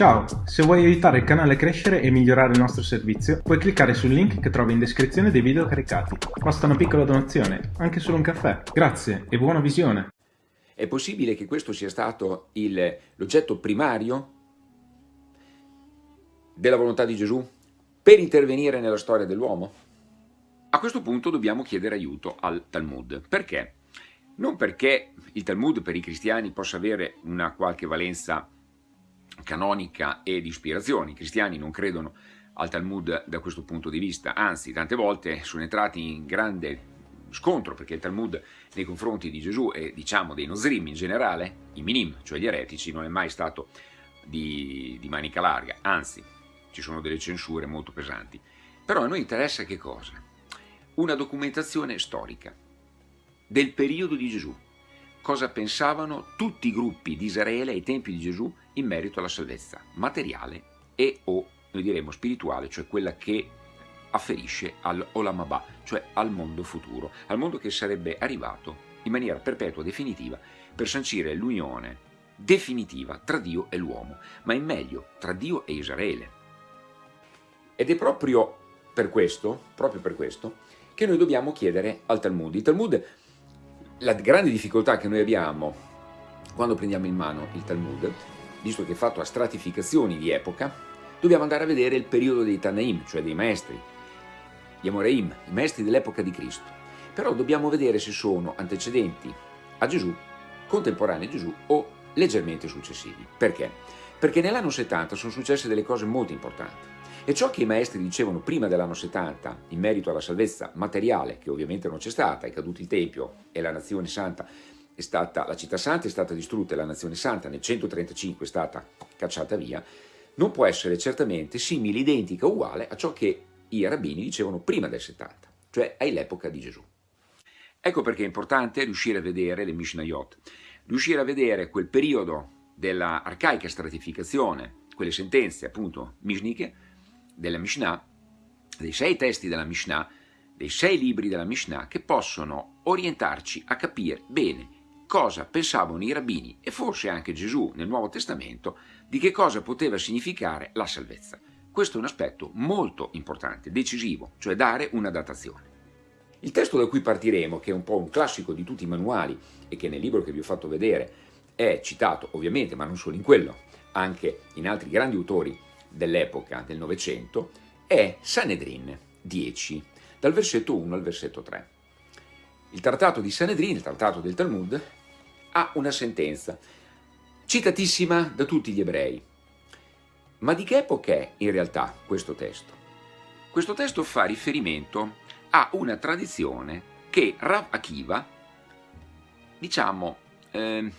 Ciao, se vuoi aiutare il canale a crescere e migliorare il nostro servizio, puoi cliccare sul link che trovi in descrizione dei video caricati. Basta una piccola donazione, anche solo un caffè. Grazie e buona visione! È possibile che questo sia stato l'oggetto primario della volontà di Gesù per intervenire nella storia dell'uomo? A questo punto dobbiamo chiedere aiuto al Talmud. Perché? Non perché il Talmud per i cristiani possa avere una qualche valenza canonica e di ispirazione. I cristiani non credono al Talmud da questo punto di vista, anzi tante volte sono entrati in grande scontro perché il Talmud nei confronti di Gesù e diciamo dei Nozrim in generale, i Minim, cioè gli eretici, non è mai stato di, di manica larga, anzi ci sono delle censure molto pesanti. Però a noi interessa che cosa? Una documentazione storica del periodo di Gesù, cosa pensavano tutti i gruppi di Israele ai tempi di Gesù in merito alla salvezza materiale e o, noi diremo, spirituale, cioè quella che afferisce all'Olamabà, cioè al mondo futuro, al mondo che sarebbe arrivato in maniera perpetua, definitiva, per sancire l'unione definitiva tra Dio e l'uomo, ma in meglio tra Dio e Israele. Ed è proprio per questo, proprio per questo, che noi dobbiamo chiedere al Talmud. Il Talmud la grande difficoltà che noi abbiamo quando prendiamo in mano il Talmud, visto che è fatto a stratificazioni di epoca, dobbiamo andare a vedere il periodo dei Tanaim, cioè dei maestri, gli Amoreim, i maestri dell'epoca di Cristo. Però dobbiamo vedere se sono antecedenti a Gesù, contemporanei a Gesù o leggermente successivi. Perché? Perché nell'anno 70 sono successe delle cose molto importanti. E ciò che i maestri dicevano prima dell'anno 70 in merito alla salvezza materiale, che ovviamente non c'è stata, è caduto il Tempio e la nazione santa è stata, la città santa è stata distrutta e la nazione santa nel 135 è stata cacciata via, non può essere certamente simile, identica, uguale a ciò che i rabbini dicevano prima del 70, cioè all'epoca di Gesù. Ecco perché è importante riuscire a vedere le Mishnayot, riuscire a vedere quel periodo della arcaica stratificazione, quelle sentenze appunto mishniche, della Mishnah, dei sei testi della Mishnah, dei sei libri della Mishnah che possono orientarci a capire bene cosa pensavano i rabbini e forse anche Gesù nel Nuovo Testamento di che cosa poteva significare la salvezza. Questo è un aspetto molto importante, decisivo, cioè dare una datazione. Il testo da cui partiremo, che è un po' un classico di tutti i manuali e che nel libro che vi ho fatto vedere è citato ovviamente, ma non solo in quello, anche in altri grandi autori dell'epoca del Novecento è Sanedrin 10, dal versetto 1 al versetto 3. Il trattato di Sanedrin, il trattato del Talmud, ha una sentenza citatissima da tutti gli ebrei. Ma di che epoca è in realtà questo testo? Questo testo fa riferimento a una tradizione che Rav Akiva, diciamo, eh,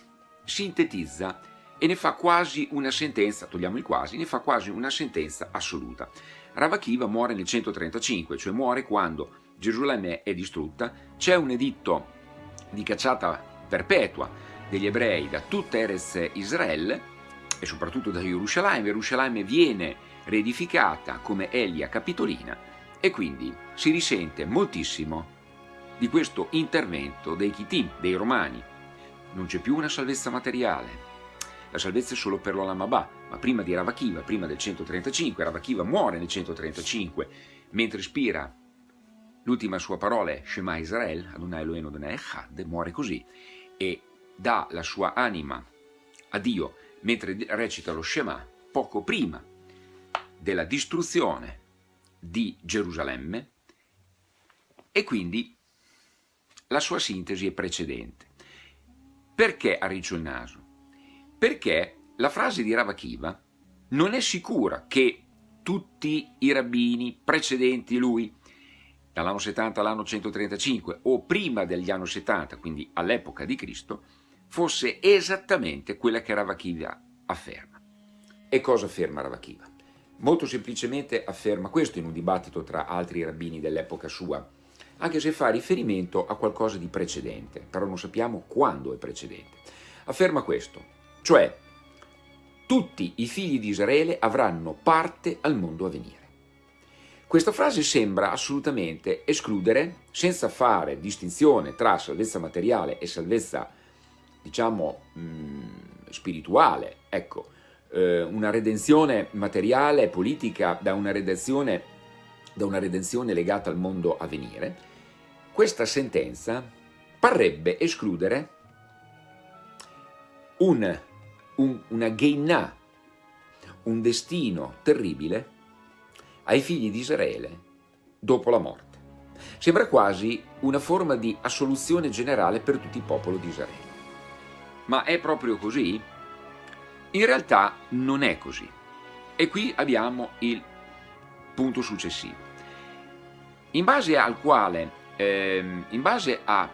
sintetizza e ne fa quasi una sentenza, togliamo il quasi, ne fa quasi una sentenza assoluta. Ravakiva muore nel 135, cioè muore quando Gerusalemme è distrutta, c'è un editto di cacciata perpetua degli ebrei da tutta Erez Israele e soprattutto da Gerusalemme, Gerusalemme viene reedificata come Elia Capitolina e quindi si risente moltissimo di questo intervento dei Chitim, dei Romani. Non c'è più una salvezza materiale, la salvezza è solo per l'Olamabà, ma prima di Ravakiva, prima del 135, Ravakiva muore nel 135, mentre ispira l'ultima sua parola Shema Israel, Adonai Elohim Adonai Echad, muore così, e dà la sua anima a Dio mentre recita lo Shema poco prima della distruzione di Gerusalemme e quindi la sua sintesi è precedente. Perché ha riccio il naso? Perché la frase di Ravakiva non è sicura che tutti i rabbini precedenti lui, dall'anno 70 all'anno 135 o prima degli anni 70, quindi all'epoca di Cristo, fosse esattamente quella che Ravakiva afferma. E cosa afferma Ravakiva? Molto semplicemente afferma questo in un dibattito tra altri rabbini dell'epoca sua, anche se fa riferimento a qualcosa di precedente, però non sappiamo quando è precedente. Afferma questo, cioè tutti i figli di Israele avranno parte al mondo a venire. Questa frase sembra assolutamente escludere, senza fare distinzione tra salvezza materiale e salvezza, diciamo, mh, spirituale, ecco, eh, una redenzione materiale e politica da una da una redenzione legata al mondo a venire, questa sentenza parrebbe escludere un, un, una geinà, un destino terribile ai figli di Israele dopo la morte. Sembra quasi una forma di assoluzione generale per tutto il popolo di Israele. Ma è proprio così? In realtà non è così. E qui abbiamo il punto successivo. In base al quale, ehm, in base a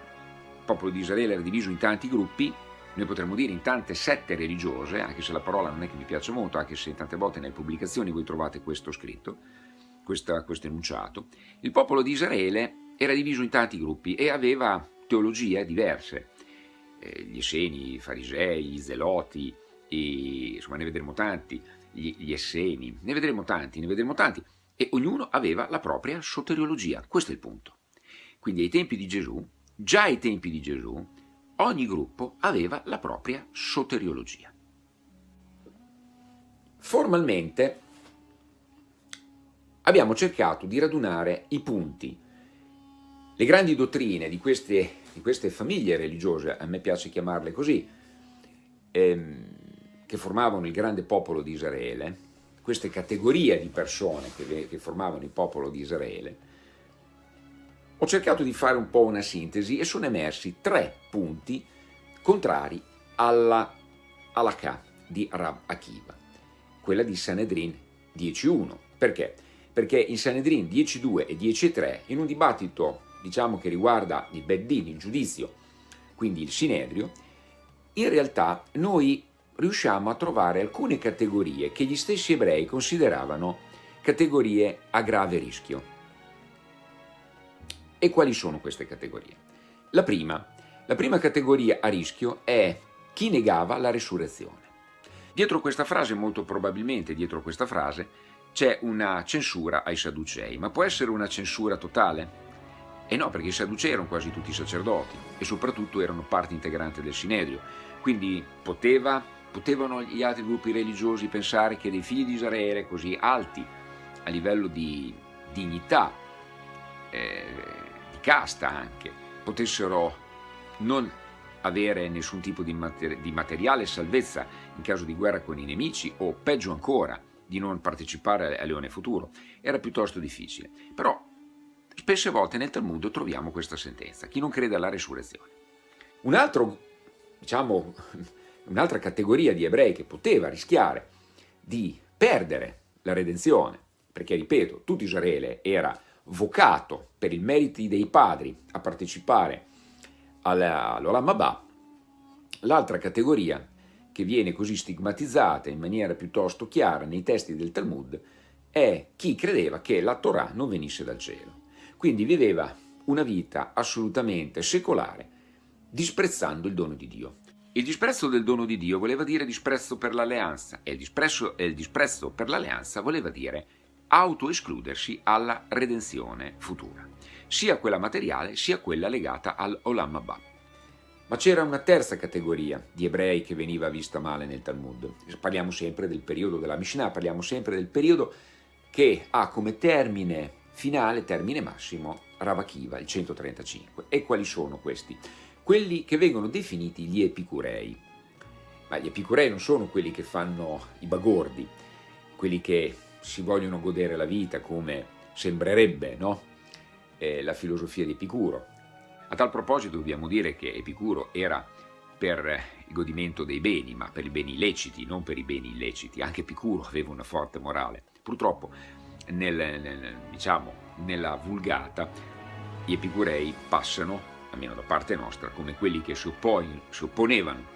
popolo di Israele era diviso in tanti gruppi, noi potremmo dire in tante sette religiose, anche se la parola non è che mi piace molto, anche se tante volte nelle pubblicazioni voi trovate questo scritto, questa, questo enunciato, il popolo di Israele era diviso in tanti gruppi e aveva teologie diverse. Eh, gli Esseni, i Farisei, gli Zeloti, i, insomma ne vedremo tanti, gli, gli Esseni, ne vedremo tanti, ne vedremo tanti, e ognuno aveva la propria soteriologia. Questo è il punto. Quindi ai tempi di Gesù, già ai tempi di Gesù, ogni gruppo aveva la propria soteriologia. Formalmente abbiamo cercato di radunare i punti, le grandi dottrine di queste, di queste famiglie religiose, a me piace chiamarle così, ehm, che formavano il grande popolo di Israele, queste categorie di persone che, che formavano il popolo di Israele, ho cercato di fare un po' una sintesi e sono emersi tre punti contrari alla K di Rab Akiva, quella di Sanedrin 10.1. Perché? Perché in Sanedrin 10.2 e 10.3, in un dibattito diciamo che riguarda il Beddin, il giudizio, quindi il Sinedrio, in realtà noi riusciamo a trovare alcune categorie che gli stessi ebrei consideravano categorie a grave rischio. E quali sono queste categorie? La prima, la prima categoria a rischio è chi negava la resurrezione. Dietro questa frase, molto probabilmente dietro questa frase, c'è una censura ai Sadducei, ma può essere una censura totale? E no, perché i Sadducei erano quasi tutti sacerdoti e soprattutto erano parte integrante del Sinedrio, quindi poteva, potevano gli altri gruppi religiosi pensare che dei figli di Israele così alti a livello di dignità, eh, casta anche, potessero non avere nessun tipo di, mater di materiale salvezza in caso di guerra con i nemici o peggio ancora di non partecipare a Leone Futuro, era piuttosto difficile. Però spesse volte nel Talmud troviamo questa sentenza, chi non crede alla resurrezione. Un altro, diciamo, un'altra categoria di ebrei che poteva rischiare di perdere la redenzione, perché ripeto, tutto Israele era vocato per i meriti dei padri a partecipare all'Olam Abba, l'altra categoria che viene così stigmatizzata in maniera piuttosto chiara nei testi del Talmud è chi credeva che la Torah non venisse dal cielo. Quindi viveva una vita assolutamente secolare, disprezzando il dono di Dio. Il disprezzo del dono di Dio voleva dire disprezzo per l'alleanza e il disprezzo, il disprezzo per l'alleanza voleva dire autoescludersi alla redenzione futura, sia quella materiale sia quella legata all'Olam Abba. Ma c'era una terza categoria di ebrei che veniva vista male nel Talmud. Parliamo sempre del periodo della Mishnah, parliamo sempre del periodo che ha come termine finale, termine massimo, Ravakiva, il 135. E quali sono questi? Quelli che vengono definiti gli epicurei. Ma gli epicurei non sono quelli che fanno i bagordi, quelli che si vogliono godere la vita come sembrerebbe no? eh, la filosofia di Epicuro. A tal proposito dobbiamo dire che Epicuro era per il godimento dei beni, ma per i beni illeciti, non per i beni illeciti. Anche Epicuro aveva una forte morale. Purtroppo nel, nel, diciamo, nella vulgata gli epicurei passano, almeno da parte nostra, come quelli che si, oppon si opponevano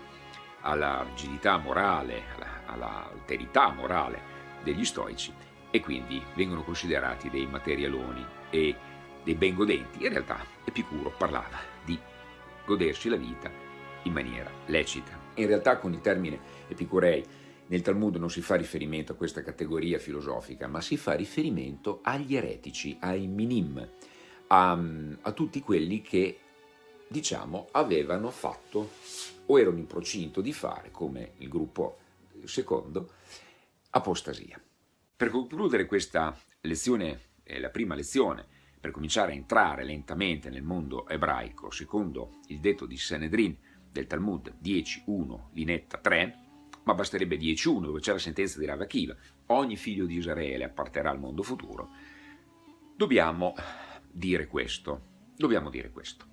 alla rigidità morale, alla, all'alterità morale degli stoici e quindi vengono considerati dei materialoni e dei ben godenti. In realtà Epicuro parlava di godersi la vita in maniera lecita. In realtà con il termine epicurei nel Talmud non si fa riferimento a questa categoria filosofica, ma si fa riferimento agli eretici, ai minim, a, a tutti quelli che, diciamo, avevano fatto o erano in procinto di fare, come il gruppo secondo, apostasia. Per concludere questa lezione, eh, la prima lezione, per cominciare a entrare lentamente nel mondo ebraico, secondo il detto di Sanedrin del Talmud 10.1, linetta 3, ma basterebbe 10.1 dove c'è la sentenza di Rav Akiva, ogni figlio di Israele apparterà al mondo futuro, dobbiamo dire questo, dobbiamo dire questo.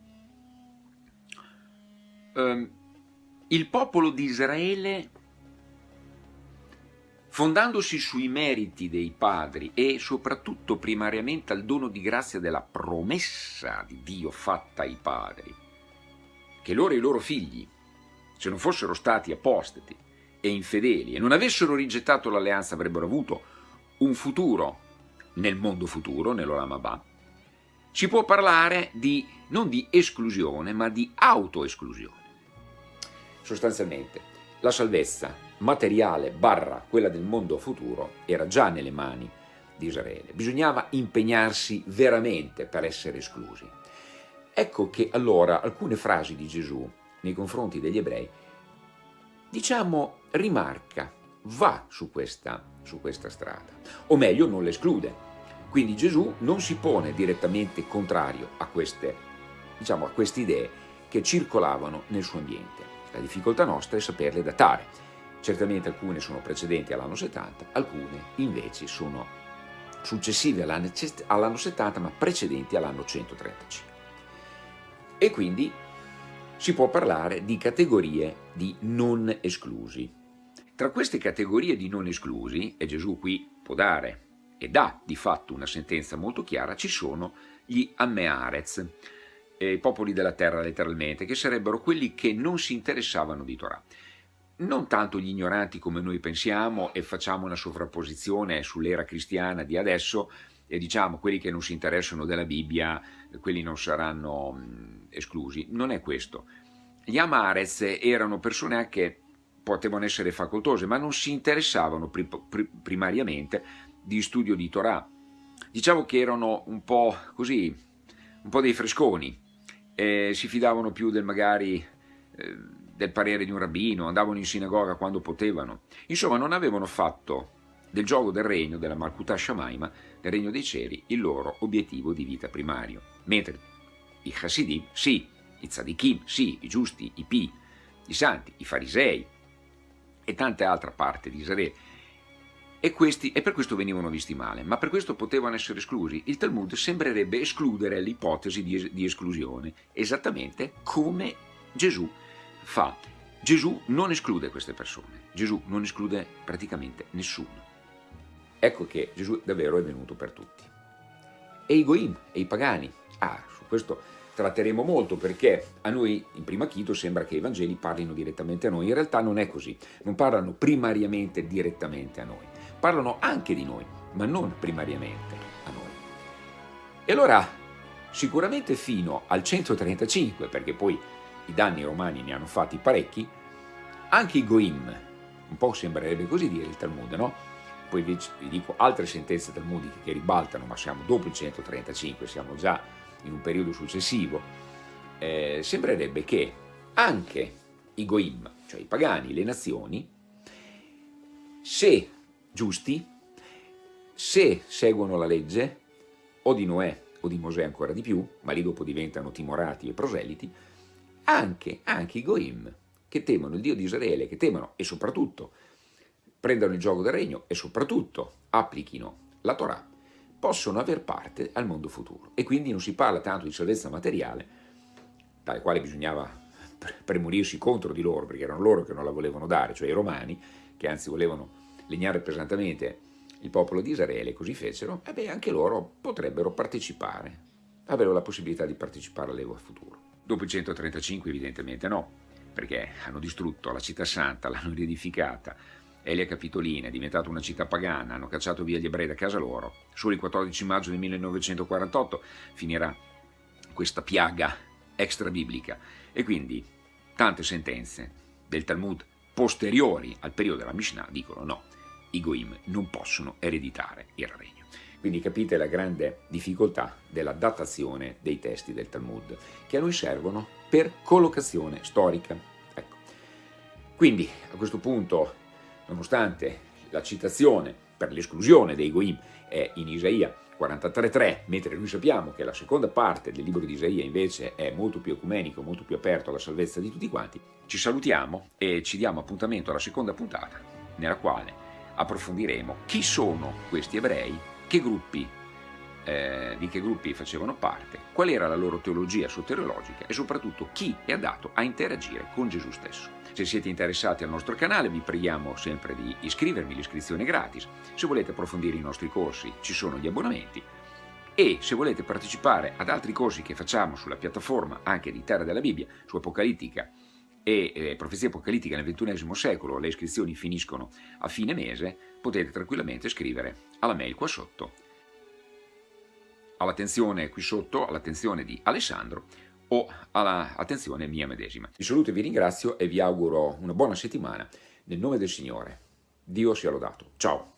Um, il popolo di Israele, fondandosi sui meriti dei padri e soprattutto primariamente al dono di grazia della promessa di Dio fatta ai padri, che loro e i loro figli, se non fossero stati apostati e infedeli e non avessero rigettato l'alleanza, avrebbero avuto un futuro nel mondo futuro, nell'Olam Abba, si può parlare di, non di esclusione, ma di autoesclusione. Sostanzialmente, la salvezza materiale barra quella del mondo futuro era già nelle mani di Israele. Bisognava impegnarsi veramente per essere esclusi. Ecco che allora alcune frasi di Gesù nei confronti degli ebrei, diciamo, rimarca, va su questa, su questa strada, o meglio non l'esclude. Quindi Gesù non si pone direttamente contrario a queste, diciamo, a queste idee che circolavano nel suo ambiente. La difficoltà nostra è saperle datare. Certamente alcune sono precedenti all'anno 70, alcune invece sono successive all'anno 70 ma precedenti all'anno 135 e quindi si può parlare di categorie di non esclusi. Tra queste categorie di non esclusi, e Gesù qui può dare e dà di fatto una sentenza molto chiara, ci sono gli Ammearez, eh, i popoli della terra letteralmente, che sarebbero quelli che non si interessavano di Torah. Non tanto gli ignoranti come noi pensiamo e facciamo una sovrapposizione sull'era cristiana di adesso, e diciamo quelli che non si interessano della Bibbia, quelli non saranno mh, esclusi. Non è questo. Gli Amarez erano persone che potevano essere facoltose, ma non si interessavano pri pri primariamente di studio di Torah. Diciamo che erano un po' così, un po' dei fresconi, eh, si fidavano più del magari eh, del parere di un rabbino, andavano in sinagoga quando potevano. Insomma, non avevano fatto del gioco del regno, della Malkuta Shamaima, del regno dei cieli, il loro obiettivo di vita primario. Mentre i Hasidim, sì, i Tzadikim, sì, i giusti, i Pi, i santi, i farisei e tante altre parti di Israele, e, questi, e per questo venivano visti male, ma per questo potevano essere esclusi. Il Talmud sembrerebbe escludere l'ipotesi di, di esclusione, esattamente come Gesù fa. Gesù non esclude queste persone, Gesù non esclude praticamente nessuno. Ecco che Gesù davvero è venuto per tutti. E i Goim, e i pagani. Ah, su questo tratteremo molto perché a noi in prima chito sembra che i Vangeli parlino direttamente a noi, in realtà non è così, non parlano primariamente direttamente a noi, parlano anche di noi, ma non primariamente a noi. E allora sicuramente fino al 135, perché poi i danni romani ne hanno fatti parecchi, anche i Goim, un po' sembrerebbe così dire il Talmud, no? poi vi, dico altre sentenze talmudiche che ribaltano, ma siamo dopo il 135, siamo già in un periodo successivo, eh, sembrerebbe che anche i goim, cioè i pagani, le nazioni, se giusti, se seguono la legge, o di Noè o di Mosè ancora di più, ma lì dopo diventano timorati e proseliti, anche, anche i goim, che temono il Dio di Israele, che temono e soprattutto prendano il gioco del regno e soprattutto applichino la Torah, possono aver parte al mondo futuro. E quindi non si parla tanto di salvezza materiale, dalle quale bisognava premurirsi contro di loro, perché erano loro che non la volevano dare, cioè i romani, che anzi volevano legnare pesantemente il popolo di Israele, così fecero, e beh, anche loro potrebbero partecipare, avere la possibilità di partecipare all'Evo futuro. Dopo il 135 evidentemente no, perché hanno distrutto la città santa, l'hanno riedificata, Elia Capitolina è diventata una città pagana, hanno cacciato via gli ebrei da casa loro. Solo il 14 maggio del 1948 finirà questa piaga extra-biblica e quindi tante sentenze del Talmud posteriori al periodo della Mishnah dicono no, i Goim non possono ereditare il regno. Quindi capite la grande difficoltà della datazione dei testi del Talmud, che a noi servono per collocazione storica. Ecco. Quindi a questo punto nonostante la citazione per l'esclusione dei Goim è in Isaia 43.3, mentre noi sappiamo che la seconda parte del libro di Isaia invece è molto più ecumenico, molto più aperto alla salvezza di tutti quanti, ci salutiamo e ci diamo appuntamento alla seconda puntata, nella quale approfondiremo chi sono questi ebrei, che gruppi, eh, di che gruppi facevano parte, qual era la loro teologia soteriologica e soprattutto chi è adatto a interagire con Gesù stesso. Se siete interessati al nostro canale vi preghiamo sempre di iscrivervi, l'iscrizione è gratis. Se volete approfondire i nostri corsi ci sono gli abbonamenti e se volete partecipare ad altri corsi che facciamo sulla piattaforma anche di Terra della Bibbia, su Apocalittica e eh, Profezia Apocalittica nel XXI secolo, le iscrizioni finiscono a fine mese, potete tranquillamente scrivere alla mail qua sotto, all'attenzione qui sotto, all'attenzione di Alessandro, o all'attenzione mia medesima. Vi saluto e vi ringrazio e vi auguro una buona settimana nel nome del Signore. Dio sia lodato. Ciao!